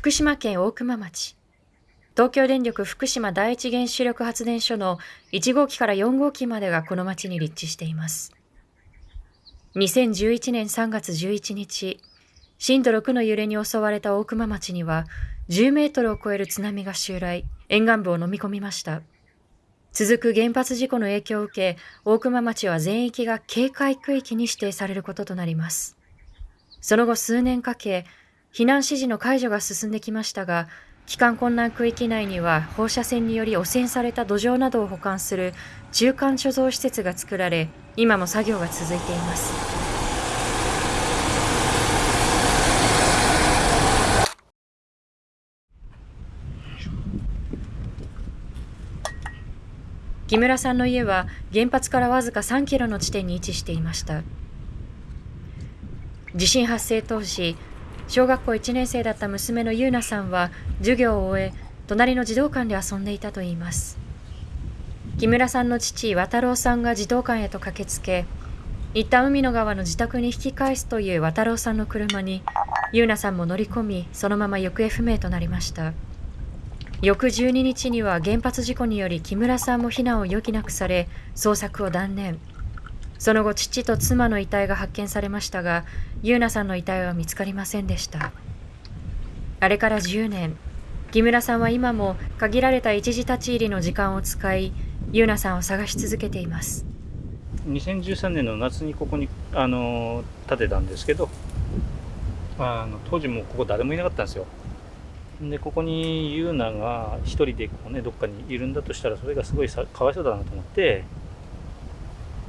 福島県大熊町。東京電力福島第一原子力発電所の1号機から4号機までがこの町に立地しています。2011年3月11日震度6の揺れに襲われた大熊町には10メートルを超える津波が襲来沿岸部を飲み込みました。続く原発事故の影響を受け大熊町は全域が警戒区域に指定されることとなります。その後数年かけ避難指示の解除が進んできましたが、帰還困難区域内には放射線により汚染された土壌などを保管する中間貯蔵施設が作られ、今も作業が続いています。木村さんの家は原発からわずか3キロの地点に位置していました。地震発生当時、小学校1年生だった娘の優奈さんは授業を終え隣の児童館で遊んでいたといいます。木村さんの父渡郎さんが児童館へと駆けつけ一旦海の川の自宅に引き返すという渡郎さんの車に優奈さんも乗り込みそのまま行方不明となりました。翌12日には原発事故により木村さんも避難を余儀なくされ捜索を断念。その後父と妻の遺体が発見されましたが優奈さんの遺体は見つかりませんでした。あれから10年木村さんは今も限られた一時立ち入りの時間を使い優奈さんを探し続けています。2013年の夏にここにあの建てたんですけどあの当時もここ誰もいなかったんですよ。でここに優奈が一人でこう、ね、どっかにいるんだとしたらそれがすごいさかわいそうだなと思って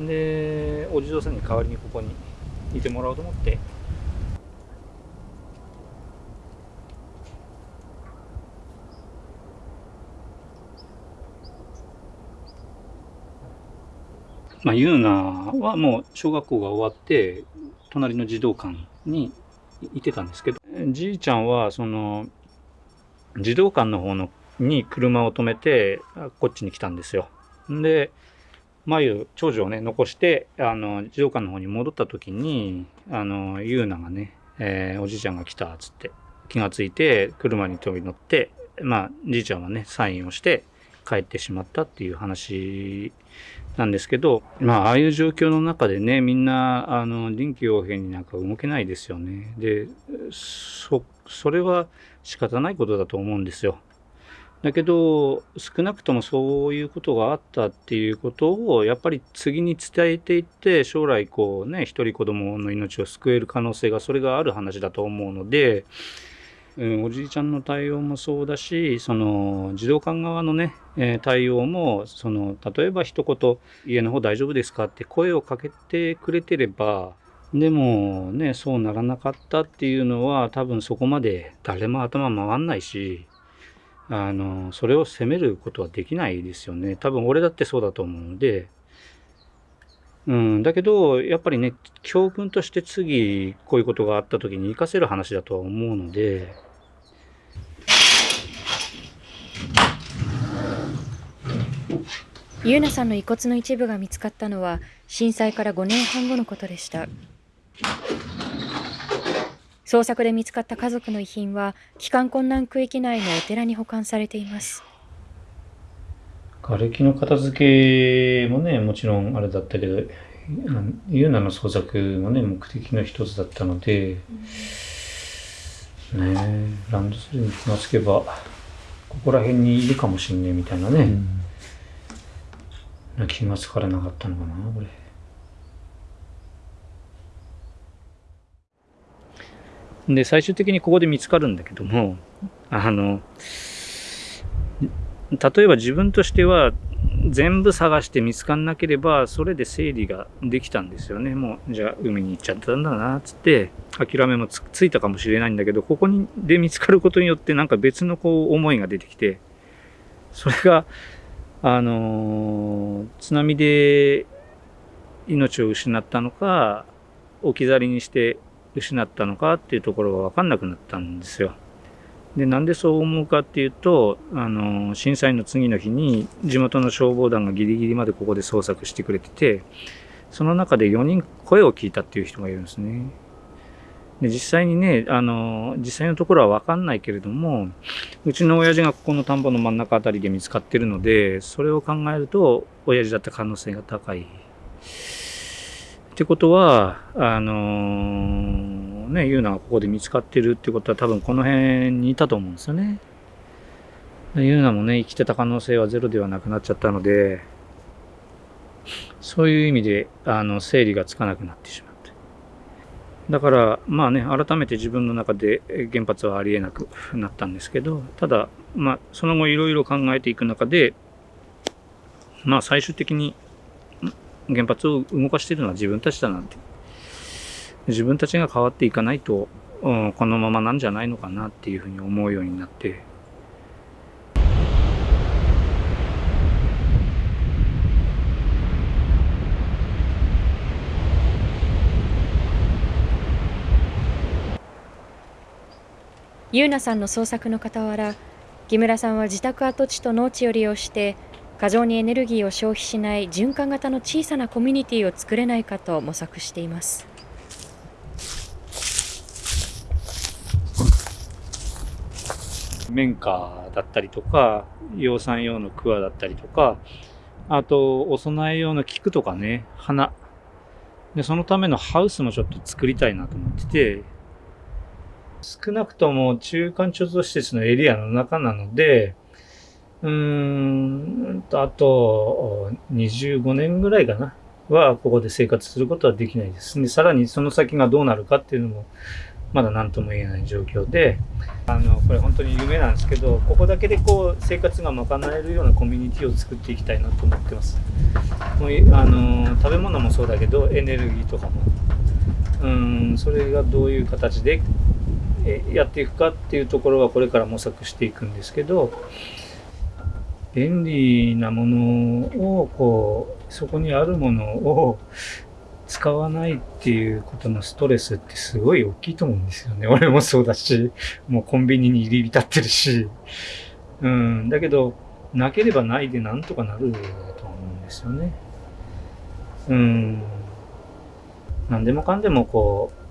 でお地蔵さんに代わりにここにいてもらおうと思ってまあ、ユーナはもう小学校が終わって隣の児童館にいてたんですけどじいちゃんはその児童館の方のに車を止めてこっちに来たんですよ。で眉長女をね残してあの児童館の方に戻った時にあの優奈がね、えー、おじいちゃんが来たっつって気がついて車に飛び乗ってまあじいちゃんはねサインをして帰ってしまったっていう話なんですけどまあああいう状況の中でねみんなあの臨機応変になんか動けないですよね。でそそれは仕方ないことだと思うんですよ。だけど少なくともそういうことがあったっていうことをやっぱり次に伝えていって将来こうね一人子供の命を救える可能性がそれがある話だと思うので、うん、おじいちゃんの対応もそうだしその児童館側のね、対応もその例えば一言「家の方大丈夫ですか?」って声をかけてくれてればでもねそうならなかったっていうのは多分そこまで誰も頭回んないしあのそれを責めることはできないですよね多分俺だってそうだと思うので、うん、だけどやっぱりね教訓として次こういうことがあった時に活かせる話だとは思うので。ゆうなさんの遺骨の一部が見つかったのは震災から5年半後のことでした。捜索で見つかった家族の遺品は帰還困難区域内のお寺に保管されています瓦礫の片付けもねもちろんあれだったけどユーナの捜索がね目的の一つだったので、うん、ねランドセルに気がつけばここら辺にいるかもしんねえみたいなね、うん、気がつかれなかったのかなこれ。で、最終的にここで見つかるんだけども、あの、例えば自分としては全部探して見つかんなければそれで整理ができたんですよね。もうじゃあ海に行っちゃったんだなっつって諦めもつついたかもしれないんだけどここにで見つかることによってなんか別のこう思いが出てきてそれがあの津波で命を失ったのか置き去りにして失ったのかっていうところが分かんなくなったんですよ。でなんでそう思うかっていうとあの震災の次の日に地元の消防団がギリギリまでここで捜索してくれててその中で4人声を聞いたっていう人がいるんですね。で実際にね、あの、実際のところはわかんないけれども、うちの親父がここの田んぼの真ん中あたりで見つかってるので、それを考えると、親父だった可能性が高い。ってことは、あのー、ね、ユーナがここで見つかってるってことは多分この辺にいたと思うんですよね。ユーナもね、生きてた可能性はゼロではなくなっちゃったので、そういう意味で、あの、整理がつかなくなってしまう。だから、まあね、改めて自分の中で原発はありえなくなったんですけど、ただ、まあ、その後いろいろ考えていく中で、まあ、最終的に原発を動かしているのは自分たちだなんて。自分たちが変わっていかないと、うん、このままなんじゃないのかなっていうふうに思うようになって、ゆうなさんの創作の傍ら木村さんは自宅跡地と農地を利用して過剰にエネルギーを消費しない循環型の小さなコミュニティを作れないかと模索しています。綿花だったりとか養蚕用の桑だったりとかあとお供え用の菊とかね花。でそのためのハウスもちょっと作りたいなと思ってて少なくとも中間貯蔵施設のエリアの中なので、うーんとあと25年ぐらいかな、はここで生活することはできないです。で、さらにその先がどうなるかっていうのも、まだ何とも言えない状況で、あの、これ本当に夢なんですけど、ここだけでこう、生活が賄えるようなコミュニティを作っていきたいなと思ってます。もうあの、食べ物もそうだけど、エネルギーとかも。うん、それがどういう形でやっていくかっていうところはこれから模索していくんですけど便利なものをこうそこにあるものを使わないっていうことのストレスってすごい大きいと思うんですよね。俺もそうだし、もうコンビニに入り浸ってるし。うん。だけど、なければないでなんとかなると思うんですよね。うん。何でもかんでもこう、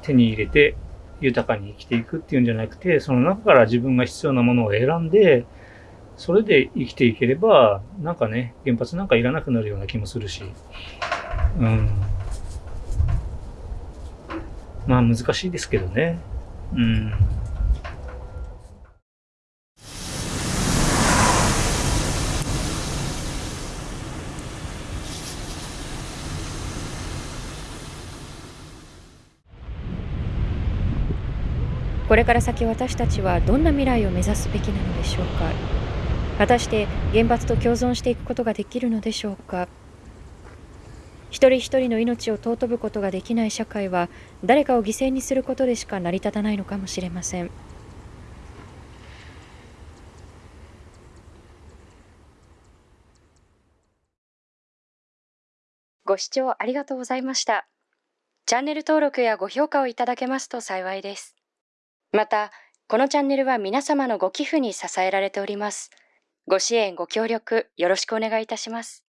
手に入れて豊かに生きていくっていうんじゃなくて、その中から自分が必要なものを選んで、それで生きていければ、なんかね、原発なんかいらなくなるような気もするし、うん。まあ難しいですけどね。うん。これから先私たちはどんな未来を目指すべきなのでしょうか果たして原発と共存していくことができるのでしょうか？一人一人の命を尊ぶことができない社会は誰かを犠牲にすることでしか成り立たないのかもしれません。ご視聴ありがとうございました。チャンネル登録やご評価をいただけますと幸いです。また、このチャンネルは皆様のご寄付に支えられております。ご支援、ご協力、よろしくお願いいたします。